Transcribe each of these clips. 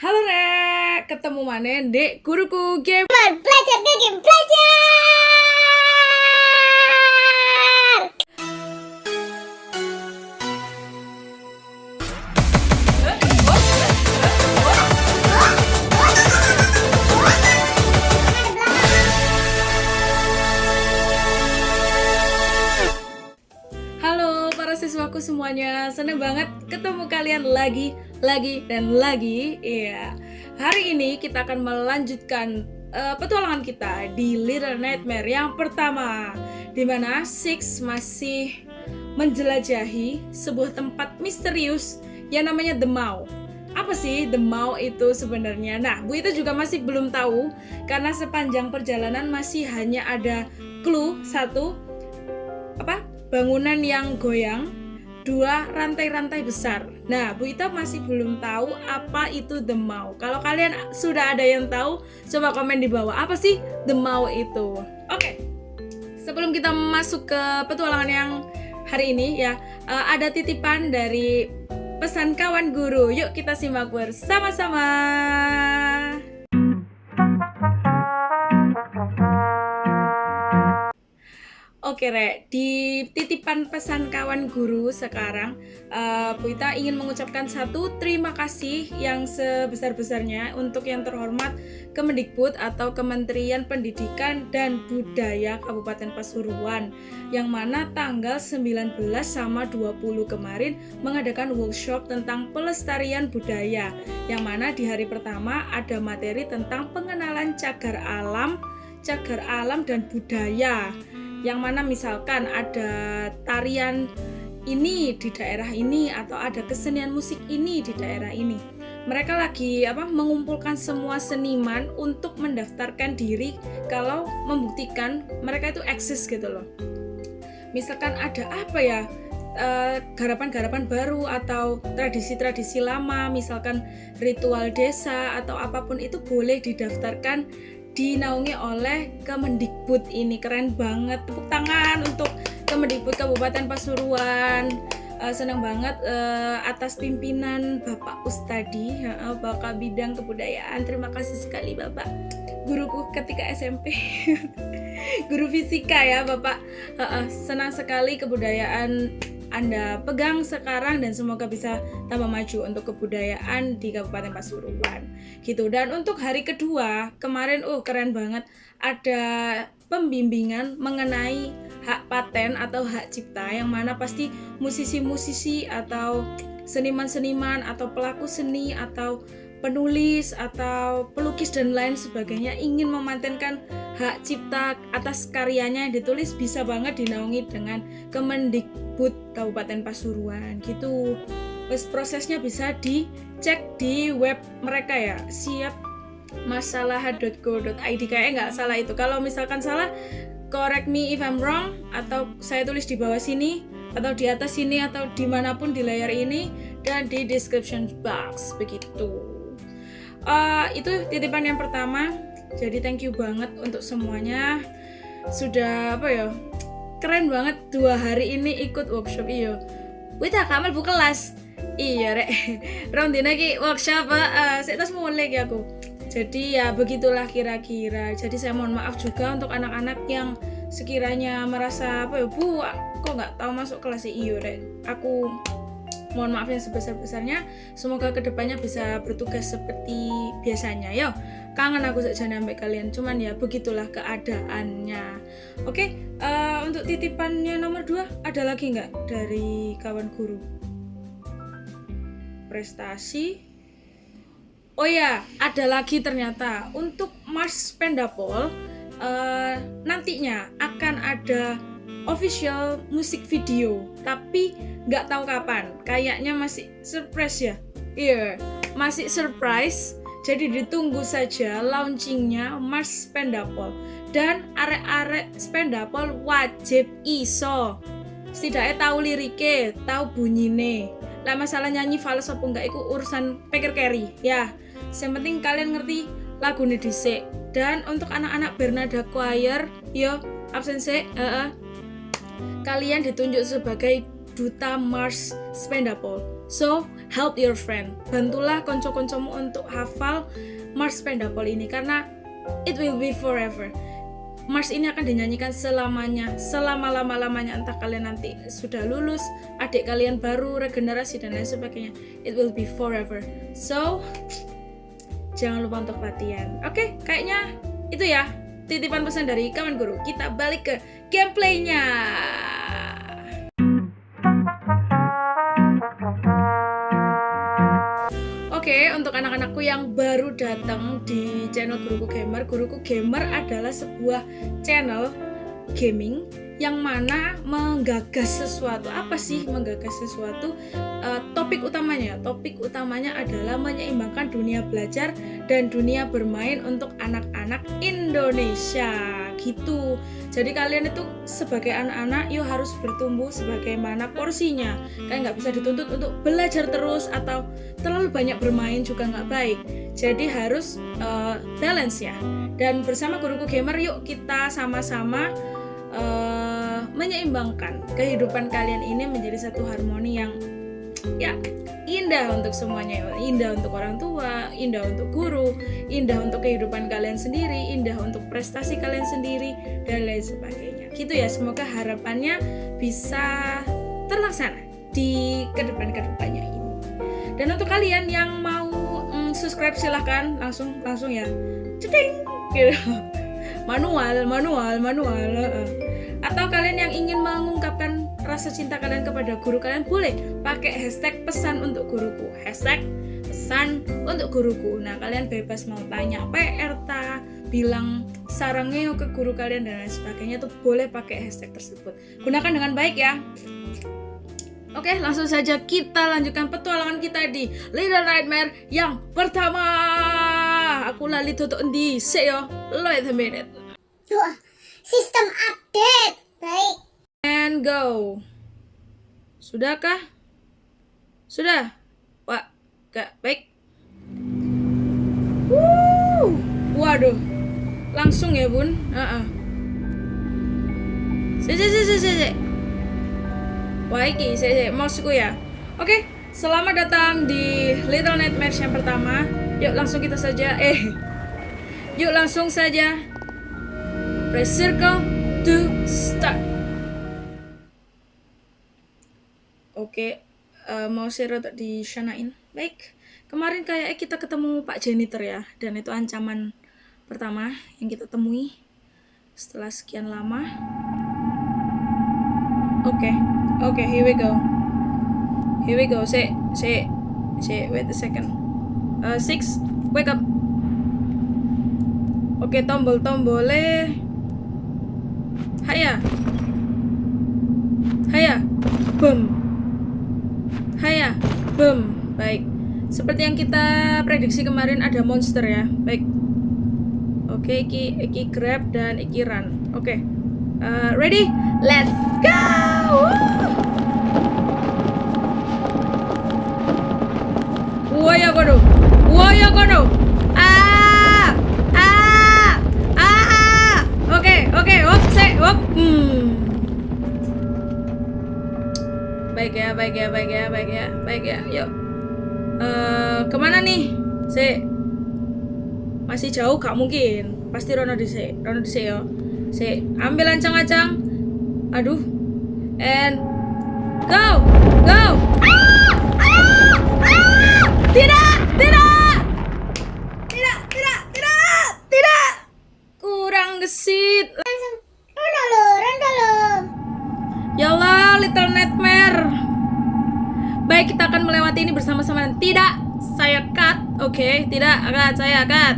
Halo Rek, ketemu mana dek guruku game. Belajar game belajar. Halo para siswaku semuanya, seneng banget ketemu kalian lagi, lagi, dan lagi. Iya, hari ini kita akan melanjutkan eh, petualangan kita di Little Nightmare yang pertama Di mana Six masih menjelajahi sebuah tempat misterius yang namanya The Maw apa sih The Maw itu sebenarnya? Nah, Bu itu juga masih belum tahu karena sepanjang perjalanan masih hanya ada clue satu apa bangunan yang goyang dua rantai-rantai besar. Nah, Bu Ita masih belum tahu apa itu The Maw. Kalau kalian sudah ada yang tahu, coba komen di bawah apa sih The Maw itu. Oke. Sebelum kita masuk ke petualangan yang hari ini ya, eh, ada titipan dari pesan kawan guru. Yuk kita simak bersama-sama. Oke Rek, di titipan pesan kawan guru sekarang uh, Bu Ita ingin mengucapkan satu terima kasih yang sebesar-besarnya untuk yang terhormat Kemendikbud atau Kementerian Pendidikan dan Budaya Kabupaten Pasuruan yang mana tanggal 19 sama 20 kemarin mengadakan workshop tentang pelestarian budaya yang mana di hari pertama ada materi tentang pengenalan cagar alam, cagar alam dan budaya yang mana misalkan ada tarian ini di daerah ini atau ada kesenian musik ini di daerah ini. Mereka lagi apa mengumpulkan semua seniman untuk mendaftarkan diri kalau membuktikan mereka itu eksis gitu loh. Misalkan ada apa ya eh, garapan-garapan baru atau tradisi-tradisi lama, misalkan ritual desa atau apa pun itu boleh didaftarkan dinaungi oleh Kemendikbud ini. Keren banget. Tepuk tangan untuk Kemendikbud Kabupaten Pasuruan. Uh, senang banget uh, atas pimpinan Bapak Ustadi uh, Bapak Bidang Kebudayaan. Terima kasih sekali Bapak. Guruku ketika SMP guru fisika ya Bapak. Uh, uh, senang sekali kebudayaan anda pegang sekarang dan semoga bisa tambah maju untuk kebudayaan di Kabupaten Pasuruan. Gitu. Dan untuk hari kedua, kemarin oh keren banget ada pembimbingan mengenai hak paten atau hak cipta yang mana pasti musisi-musisi atau seniman-seniman atau pelaku seni atau penulis atau pelukis dan lain sebagainya ingin mematenkan hak cipta atas karyanya yang ditulis bisa banget dinaungi dengan Kemendikbud Kabupaten Pasuruan gitu. Terus prosesnya bisa dicek di web mereka ya. Siap masalah.go.id kayaknya nggak salah itu. Kalau misalkan salah correct me if I'm wrong atau saya tulis di bawah sini atau di atas sini atau di mana pun di layar ini dan di description box begitu uh, itu titipan yang pertama. Jadi thank you banget untuk semuanya. Sudah apa ya keren banget dua hari ini ikut workshop iyo Wita kamar bu kelas. Iya rek. Rondina ki workshop uh, saya tas mulai ya aku. Jadi ya begitulah kira-kira. Jadi saya mohon maaf juga untuk anak-anak yang sekiranya merasa apa ya bu kok nggak tahu masuk kelas iyo rek. Aku mohon maaf yang sebesar-besarnya. Semoga ke depannya bisa bertugas seperti biasanya yo. Kangen aku saja sampai kalian cuman ya begitulah keadaannya. Oke uh, untuk titipannya nomor dua ada lagi nggak dari kawan guru? Prestasi. Oh ya ada lagi ternyata. Untuk Mars Pendapol uh, nantinya akan ada official musik video tapi nggak tahu kapan. Kayaknya masih surprise ya? Iya yeah, masih surprise. Jadi ditunggu saja launchingnya Mars Spendapol. Dan arek-arek Spendapol wajib iso. Setidaknya tahu liriknya tahu bunyine. Lah masalah nyanyi fals apa enggak itu urusan peker carry ya yang penting kalian ngerti lagu dhisik. Dan untuk anak-anak Bernada Choir yo absen sih uh -uh, kalian ditunjuk sebagai duta Mars Spendapol. So, help your friend. Bantulah konco-koncomu untuk hafal Mars Pendapol ini karena it will be forever. Mars ini akan dinyanyikan selamanya, selama-lama-lamanya entah kalian nanti sudah lulus, adik kalian baru regenerasi dan lain sebagainya. It will be forever. So, jangan lupa untuk latihan. Oke, kayaknya itu ya titipan pesan dari kawan guru. Kita balik ke gameplaynya. Oke, untuk anak-anakku yang baru datang di channel Guruku Gamer, Guruku Gamer adalah sebuah channel gaming yang mana menggagas sesuatu. Apa sih menggagas sesuatu? Uh, topik utamanya, topik utamanya adalah menyeimbangkan dunia belajar dan dunia bermain untuk anak-anak Indonesia gitu. Jadi kalian itu sebagai anak-anak yuk harus bertumbuh sebagaimana porsinya. Kalian nggak bisa dituntut untuk belajar terus atau terlalu banyak bermain juga nggak baik. Jadi harus uh, balance ya. Dan bersama guruku gamer yuk kita sama-sama uh, menyeimbangkan kehidupan kalian ini menjadi satu harmoni yang ya indah untuk semuanya. Indah untuk orang tua indah untuk guru indah untuk kehidupan kalian sendiri indah untuk prestasi kalian sendiri dan lain sebagainya. Gitu ya semoga harapannya bisa terlaksana di ke depan ke depannya ini. Dan untuk kalian yang mau mm, subscribe silahkan langsung langsung ya ceding gitu manual manual manual atau kalian yang ingin mengungkapkan rasa cinta kalian kepada guru kalian boleh pakai hashtag pesan untuk guruku hashtag pesan untuk guruku nah kalian bebas mau tanya PR ta bilang sarangnya ke guru kalian dan lain sebagainya tuh boleh pakai hashtag tersebut gunakan dengan baik ya Oke, langsung saja kita lanjutkan petualangan kita di Little Nightmare yang pertama. Aku lali tutup di yo. Wait a minute. Sistem update. Baik. And go. Sudahkah? Sudah. Wah, gak baik. Wuh. Waduh. Langsung ya, Bun. Heeh. Uh -uh. Wah, iki, si, si. Maksudku ya. Oke, selamat datang di Little Nightmares yang pertama. Yuk langsung kita saja. Eh. Yuk langsung saja. Press circle to start. Oke, uh, mau share untuk disanain. Baik, kemarin kayaknya kita ketemu Pak Janitor ya, dan itu ancaman pertama yang kita temui setelah sekian lama. Oke, okay. oke, okay, here we go. Here we go. Say, say, say. Wait a second. Uh, six, wake up. Oke, okay, tombol tombolnya. Haya. Haya. Boom. Haya. Boom. Baik. Seperti yang kita prediksi kemarin ada monster ya. Baik. Oke, iki iki grab dan iki run. Oke. Uh, ready? Let's go. Waya kono. Waya kono. Ah! Ah! Ah! Oke, oke. Hop. Hmm. Baik ya, baik ya, baik ya, baik ya, baik ya. Yuk. Uh, ke mana nih? Se. Masih jauh gak mungkin. Pasti Rono dhisik. Rono dhisik ya. Si, ambil ancang-ancang. Aduh. And go. Go. Tidak, tidak. Tidak, tidak, tidak. Tidak. Kurang gesit. Yalah, Little Nightmare. Baik, kita akan melewati ini bersama-sama. Tidak, saya cut. Oke, okay, tidak, cut. Saya cut.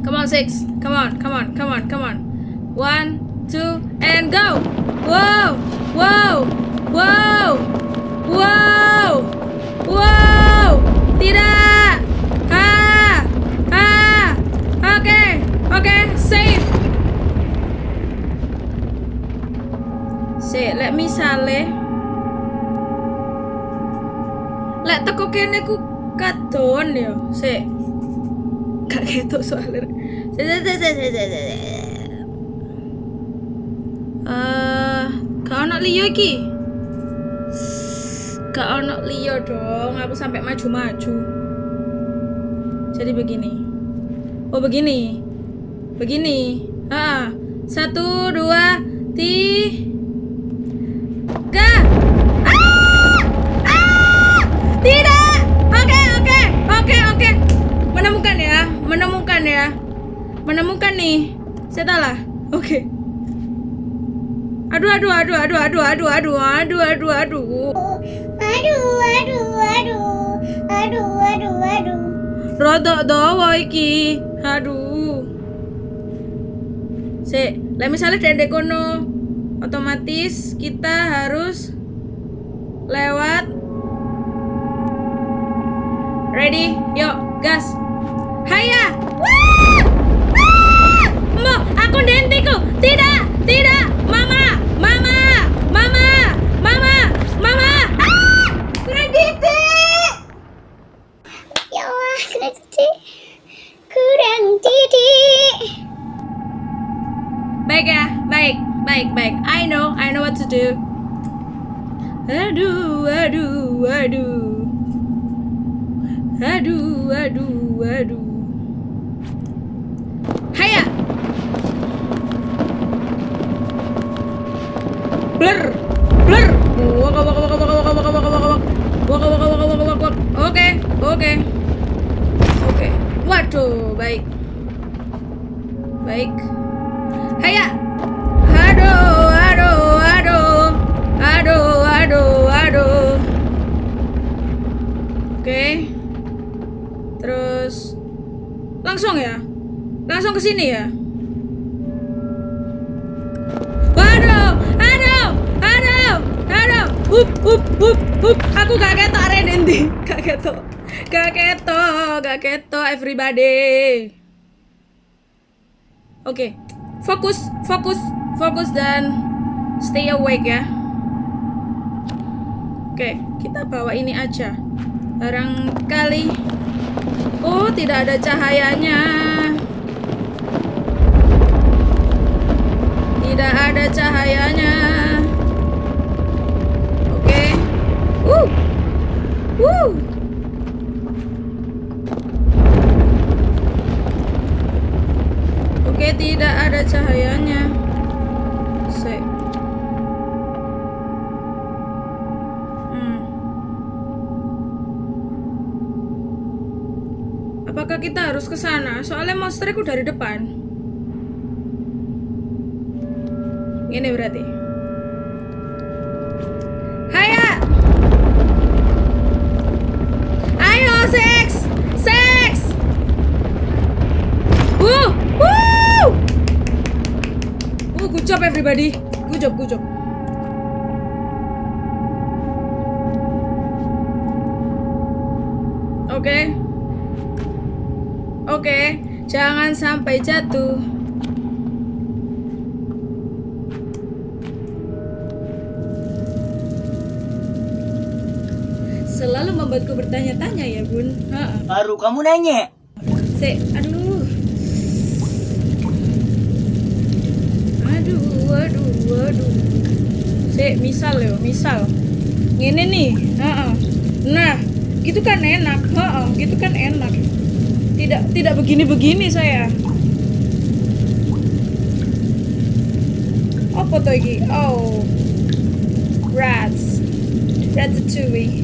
Come on, six. Come on, come on, come on, come on. One, two, and go. Wow, wow, wow, wow, wow. Tidak. Ha, ha. Oke, okay, oke, okay, safe. Say, let me sale. Lek teko kene ku kadon ya, sik. Gak ketok soalnya. Sik, sik, sik, sik, sik. Eh, uh, kau nak liyo iki? gak ono Leo dong aku sampai maju-maju jadi begini oh begini begini ah satu dua tiga menemukan nih saya tahu oke aduh aduh aduh aduh aduh aduh aduh aduh aduh aduh Aduh, aduh, aduh. Aduh, aduh, aduh. Rodok dawa iki. Aduh. Sik, lah misalnya dari kono otomatis kita harus lewat Ready? Yuk, gas. Haya. Wah! Aku dentiku. Tidak, tidak. Mama, mama, mama, mama, mama. Ah! Kredite. Ya Allah, kena. Kurang titik. Baik ya, baik, baik, baik. I know, I know what to do. Aduh, aduh, aduh. Aduh, aduh, aduh. Haya. Blur, blur. Waka, waka, waka, waka, waka, waka, waka, waka, waka. Waka, waka, waka, waka, waka, waka. Oke, oke. Oke. Waduh, baik. Baik. Haya. Aduh, aduh, aduh. Aduh, aduh, aduh. Oke. Terus langsung ya. Langsung ke sini ya. Hup, hup, hup, hup. Aku gak ketok Redendi. Gak ketok. Gak ketok, gak ketok everybody. Oke, fokus, fokus, fokus dan stay awake ya. Oke, kita bawa ini aja. Barangkali, oh tidak ada cahayanya. Tidak ada cahayanya. Oke, uh, uh. Oke, tidak ada cahayanya. Sek. Hmm. Apakah kita harus ke sana? Soalnya monsterku dari depan. Ini berarti. Ayo, seks! Seks! Woo! Woo! Woo, good job everybody. Good job, good job. Oke. Oke, jangan sampai jatuh. Membuatku bertanya-tanya ya, Bun. Baru kamu nanya. Sik, aduh. Aduh, aduh, aduh. Sik, misal yo, misal. Ngene nih, heeh. Nah, gitu kan enak, heeh, gitu kan enak. Tidak tidak begini-begini saya. Apa tuh? Oh. Rats. Ratatouille.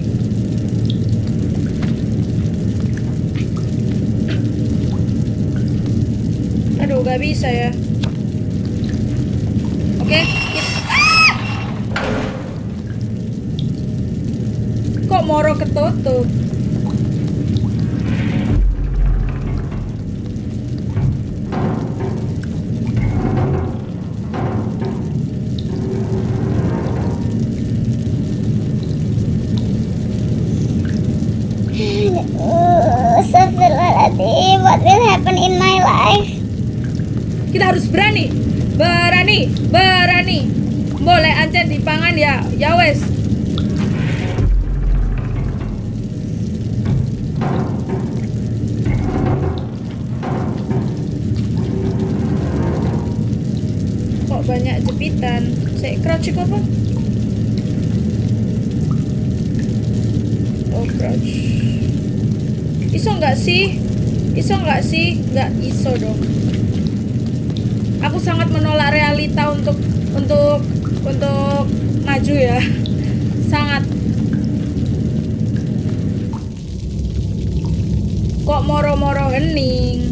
Aduh, gak bisa ya. Oke. kita- Ah! Kok moro ketutup? What will happen in my life? Kita harus berani. Berani, berani. Boleh ancen dipangan ya. Ya wes. Kok banyak jepitan? Saya crouch apa? crouch. Iso nggak sih? Iso nggak sih? Nggak iso dong. Aku sangat menolak realita untuk untuk untuk maju ya. Sangat. Kok moro-moro hening?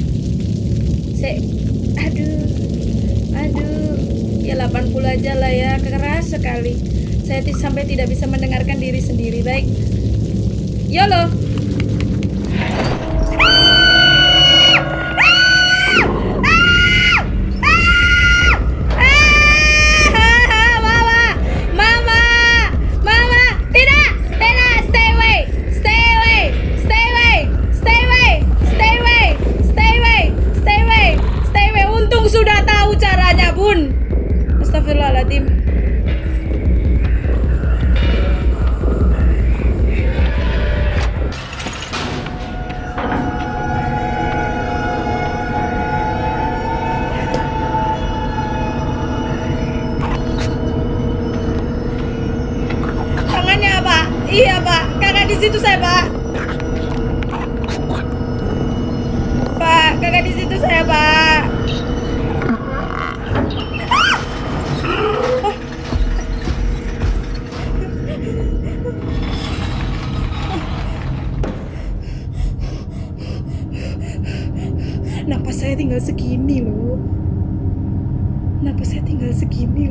Se aduh. Aduh. Ya 80 aja lah ya. Keras sekali. Saya sampai tidak bisa mendengarkan diri sendiri. Baik. YOLO.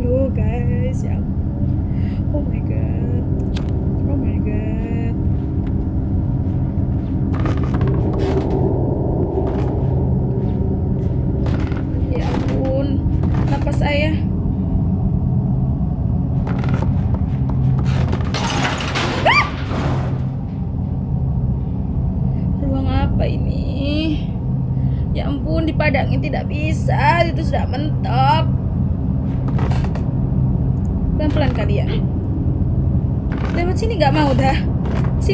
Oh guys. Yeah. Oh my god.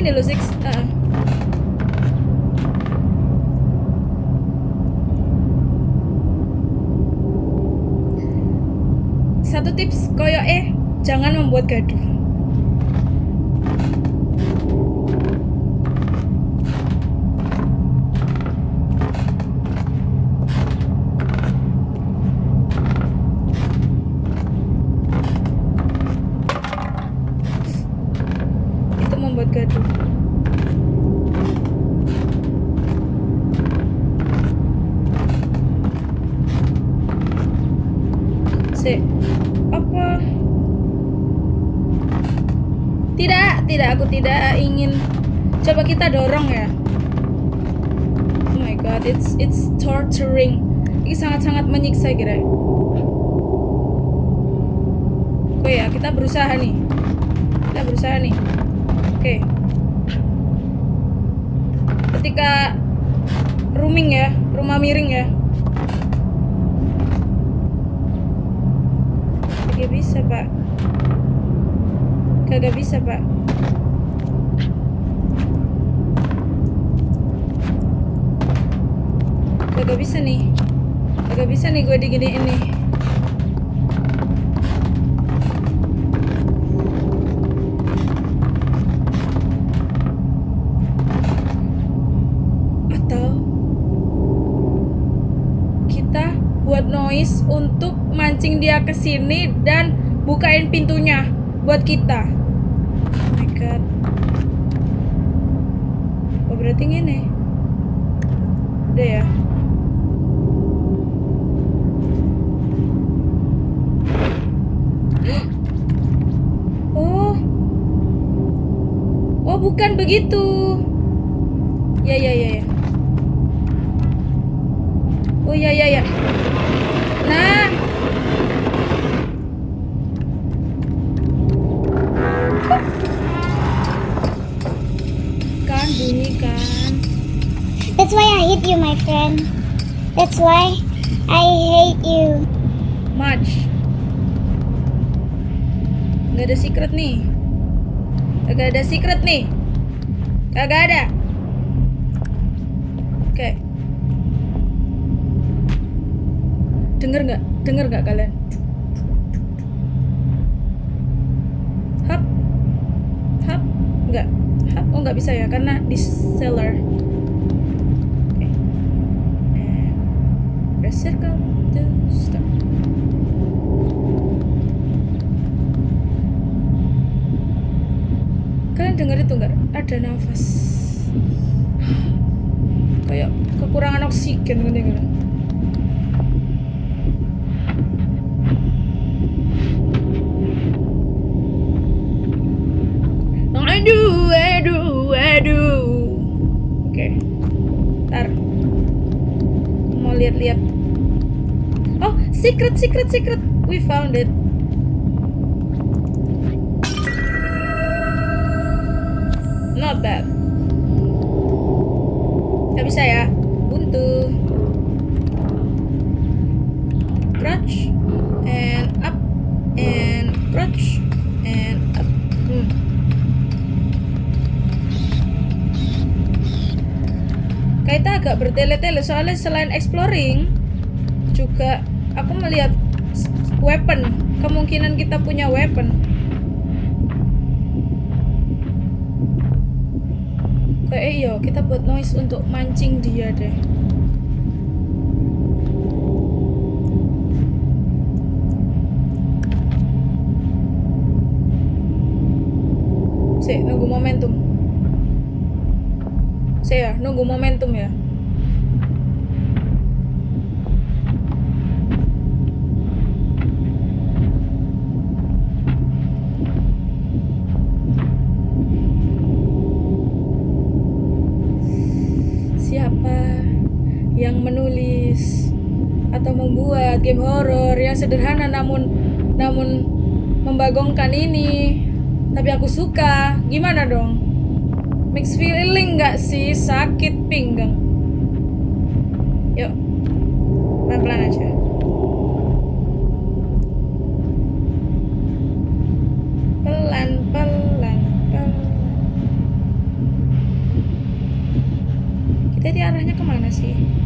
Sini lo Six. Ah. Satu tips koyo eh jangan membuat gaduh. Itu membuat gaduh. Si, apa? Tidak, tidak, aku tidak ingin. Coba kita dorong ya. Oh my god, it's it's torturing. Ini sangat-sangat menyiksa kira. Oke ya, kita berusaha nih. Kita berusaha nih. Oke. Ketika rooming ya, rumah miring ya. Kagak bisa, Pak. Kagak bisa, Pak. Kagak bisa nih. Kagak bisa nih gue diginiin nih. Atau kita buat noise untuk mancing dia ke sini dan bukain pintunya buat kita. Oh my god. Oh berarti ini. Udah ya. Bukan begitu. Ya ya ya ya. Oh ya ya ya. Nah. Kan bunyi kan. That's why I hate you, my friend. That's why I hate you. Much. Nggak ada secret nih. Kagak ada secret nih. Kagak ada. Oke. Dengar nggak? Dengar nggak kalian? Hap. Hap. Nggak. Hah, oh nggak bisa ya karena di cellar oke and press circle to start kalian dengar itu nggak? Ada nafas. Kayak kekurangan oksigen gini gini aduh aduh aduh. Oke mau lihat-lihat. Oh secret secret secret. We found it not bad Gak bisa ya? Buntu. Crouch and up and crouch and up. Hmm. Kaita agak bertele-tele soalnya selain exploring juga aku melihat weapon. Kemungkinan kita punya weapon kayak iya kita buat noise untuk mancing dia deh Sih, nunggu momentum. Saya nunggu momentum ya. Namun namun membagongkan ini? Tapi aku suka. Gimana dong? Mix feeling nggak sih sakit pinggang? Yuk, pelan-pelan aja. Pelan, pelan, pelan. Kita di arahnya ke mana sih?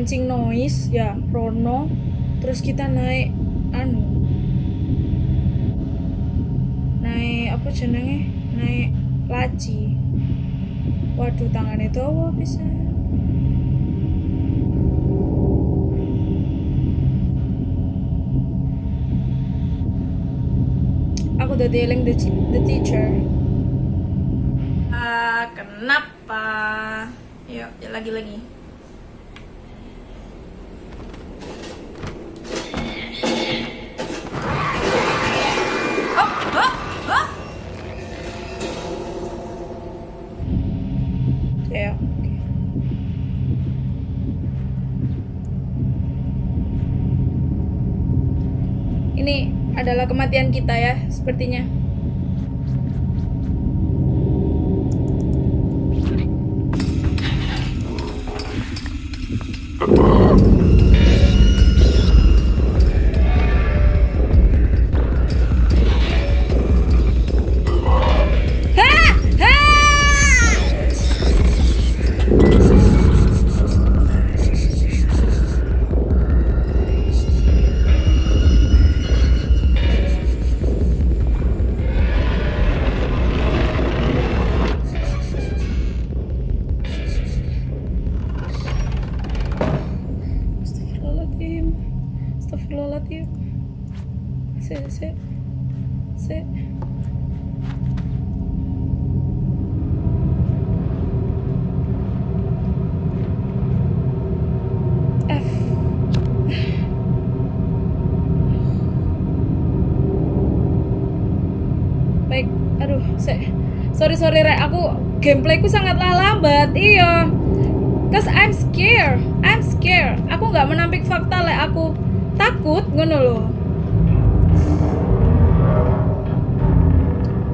Mancing noise ya, Rono. Terus kita naik anu. Naik apa jenenge? Naik laci. Waduh, tangannya dawa bisa. Aku udah dieling the, the teacher. Ah, kenapa? Yuk, ya lagi-lagi. Kematian kita ya, sepertinya. Nggak menampik fakta lek aku takut ngono loh.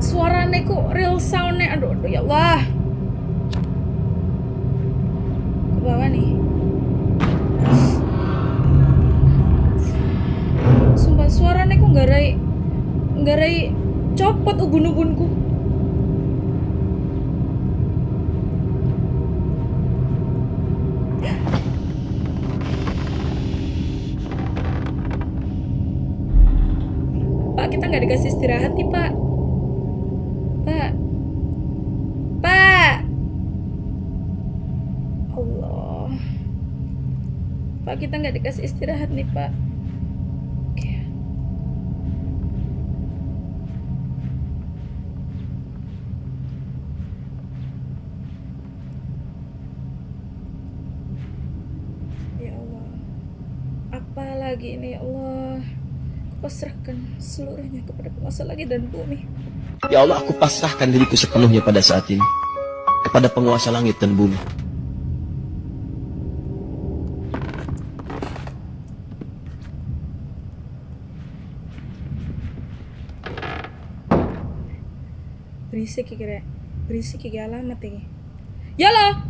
Suarane ku real soundnya aduh, aduh ya Allah. Ke bawah nih. Sumpah suarane ku nggarai nggarai copot ubun-ubunku. Dikasih istirahat nih pak. Pak. Pak. Allah. Pak kita nggak dikasih istirahat nih pak. Ya Apalagi ini ya Pasrahkan seluruhnya kepada penguasa langit dan bumi Ya Allah, aku pasrahkan diriku sepenuhnya pada saat ini. Kepada penguasa langit dan bumi. Berisik ya kira Berisik ya alamat ini Yalo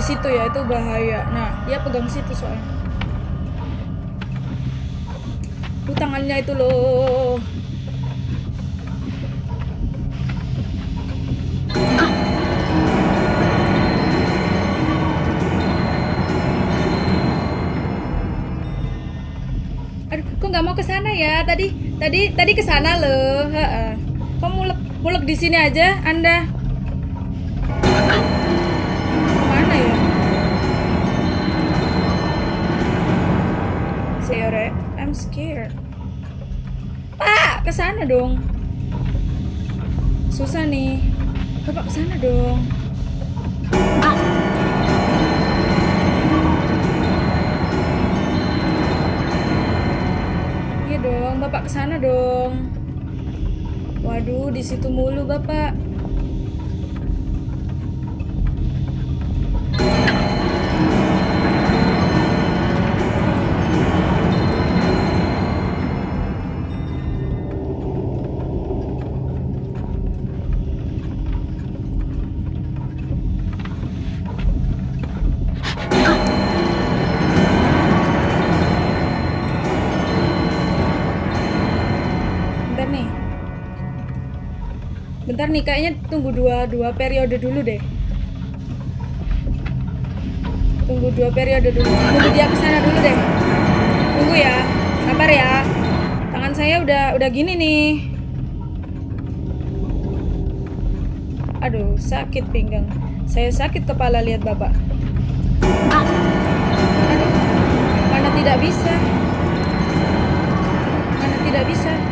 di situ ya, itu bahaya. Nah, dia pegang situ soalnya. Tuh tangannya itu loh. Aduh, kok nggak mau ke sana ya? Tadi, tadi, tadi ke sana loh. Kok mulek, mulek di sini aja, Anda? Ke sana dong. Susah nih. Bapak ke sana dong. Iya dong, Bapak ke sana dong. Waduh, di situ mulu, Bapak. Nih, kayaknya tunggu dua, dua periode dulu deh. Tunggu dua periode dulu. Tunggu dia ke sana dulu deh. Tunggu ya. Sabar ya. Tangan saya udah udah gini nih. Aduh, sakit pinggang. Saya sakit kepala lihat Bapak. Aduh, mana tidak bisa. Mana tidak bisa.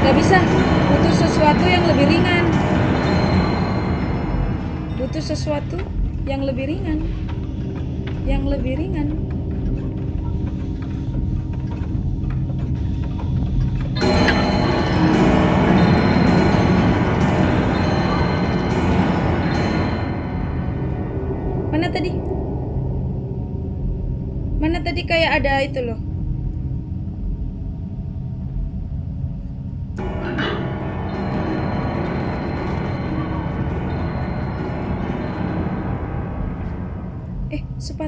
Nggak bisa. Butuh sesuatu yang lebih ringan. Butuh sesuatu yang lebih ringan. Yang lebih ringan. Mana tadi? Mana tadi kayak ada itu loh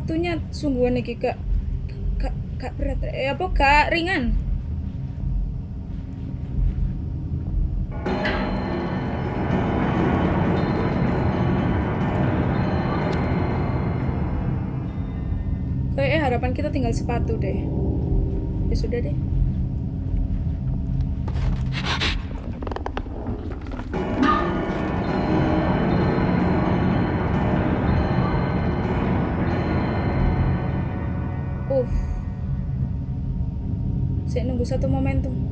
sepatunya sungguhan iki kak kak kak berat eh apa kak ringan Kayaknya harapan kita tinggal sepatu deh. Ya sudah deh. Satu momentum.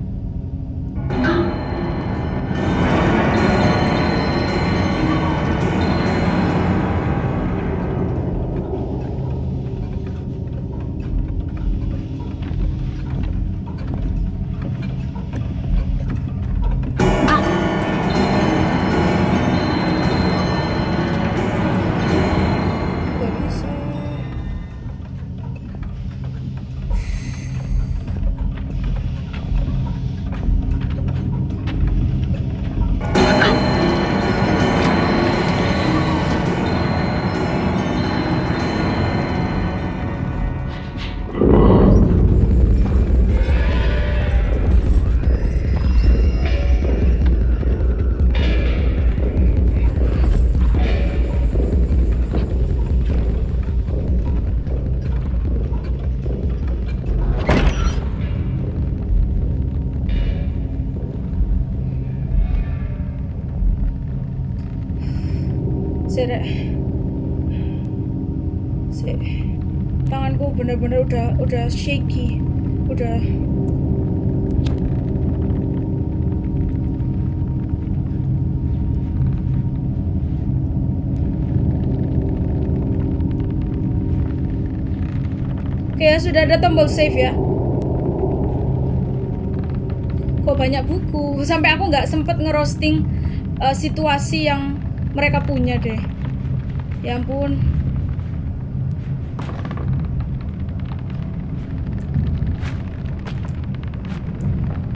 Bener-bener udah udah shaky. Udah Oke ya sudah ada tombol save ya. Kok banyak buku sampai aku nggak sempet ngerosting eh, situasi yang mereka punya deh. Ya ampun.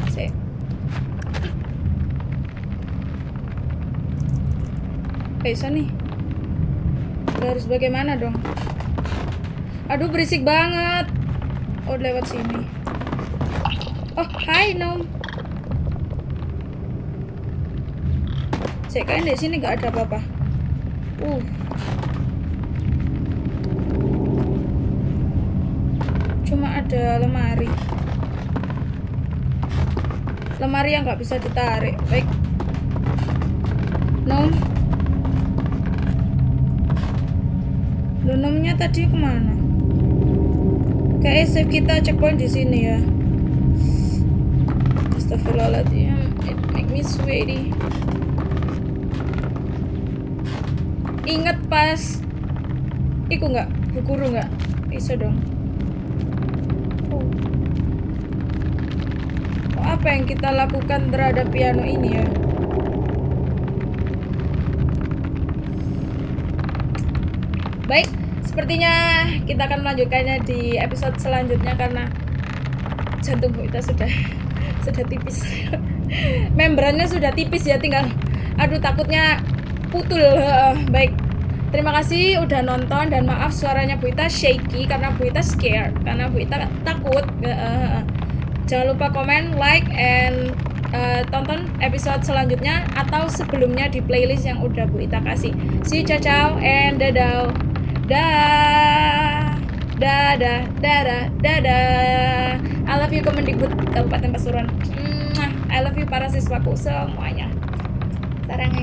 Sik. Bisa nih. Udah harus bagaimana dong? Aduh berisik banget. Oh lewat sini. Oh hai Nom. Saya kayaknya di sini nggak ada apa-apa. Uh. Cuma ada lemari. Lemari yang nggak bisa ditarik. Baik. Nom. Loh, nomnya tadi ke mana? Kayaknya save kita checkpoint di sini ya. Astagfirullahaladzim, it make me sweaty. Ingat pas Iku nggak? Guguru nggak? Bisa dong. Oh. Oh, apa yang kita lakukan terhadap piano ini ya? Baik, sepertinya kita akan melanjutkannya di episode selanjutnya karena jantung kita sudah sudah tipis. Membrannya sudah tipis ya, tinggal aduh takutnya putul. Heeh, Baik. Terima kasih udah nonton dan maaf suaranya Bu Ita shaky karena Bu Ita scared karena Bu Ita takut. Heeh. Jangan lupa komen, like, and uh, tonton episode selanjutnya atau sebelumnya di playlist yang udah Bu Ita kasih. See you, ciao, ciao, and dadah. Dah. Dadah, dadah, dadah. I love you Kemendikbud Kabupaten Pasuruan. I love you para siswaku semuanya. Sarang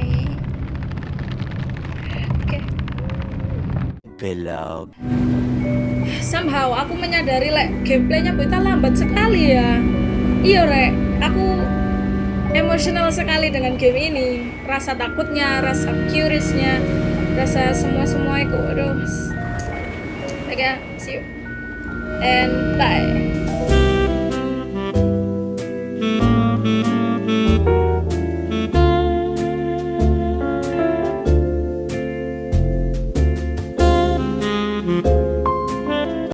Oke. Below. Somehow aku menyadari lek gameplaynya Buta lambat sekali ya. Iya rek, aku emosional sekali dengan game ini rasa takutnya rasa curiousnya rasa semua semua itu aduh oke see you. And bye